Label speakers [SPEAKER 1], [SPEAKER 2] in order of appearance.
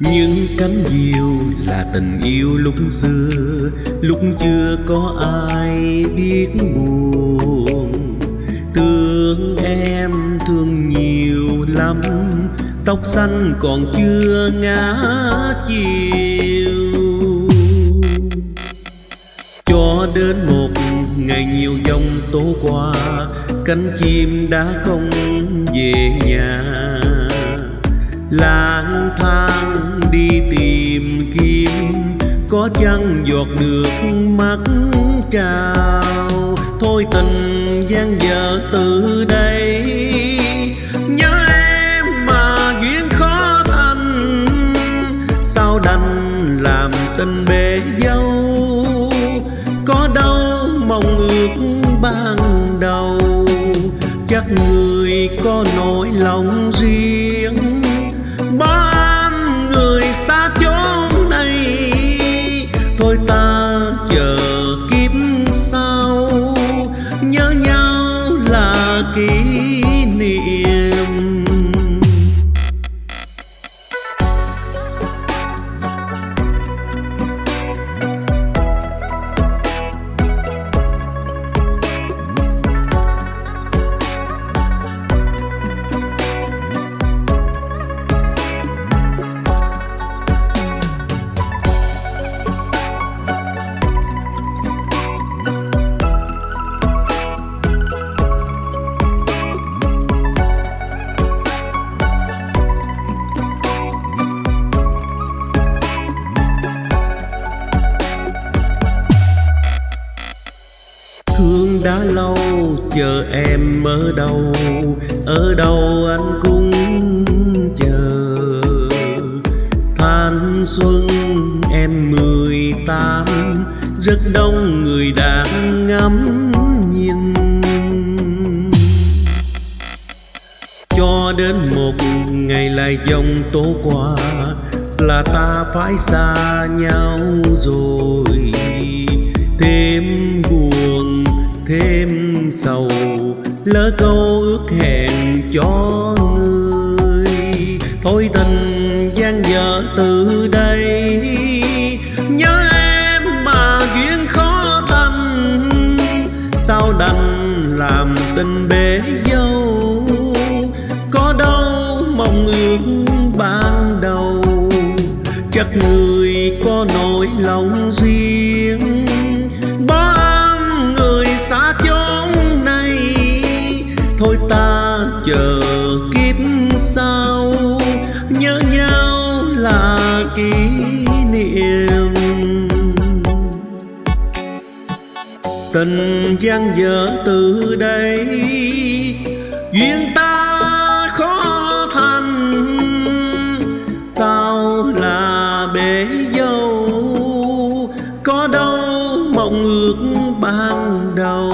[SPEAKER 1] những cánh diều là tình yêu lúc xưa, lúc chưa có ai biết buồn. Thương em thương nhiều lắm, tóc xanh còn chưa ngã chiều. Cho đến một ngày nhiều dòng tố qua, cánh chim đã không về nhà. Lang thang đi tìm kiếm. Có chăng giọt nước mắt trào? Thôi tình gian dở từ đây. Nhớ em mà duyên khó thành. Sao đành làm tình bể dâu? Có đâu mong ước ban đầu? Chắc người có nỗi lòng riêng. Kỷ niệm. Thương đã lâu, chờ em ở đâu? Ở đâu anh cũng chờ. Thanh xuân em mười tám, rất đông người đang ngắm nhìn. Cho đến một ngày lại dòng tố qua, là ta phải xa nhau rồi. Sầu, lỡ câu ước hẹn cho người. Thôi tình gian dở từ đây, nhớ em mà duyên khó thành sao đành làm tình bể dâu, có đâu mong ước ban đầu. Chắc người có nỗi lòng riêng kỷ niệm. Tình gian dở từ đây, duyên ta khó thành. Sao là bể dâu, có đâu mong ước ban đầu?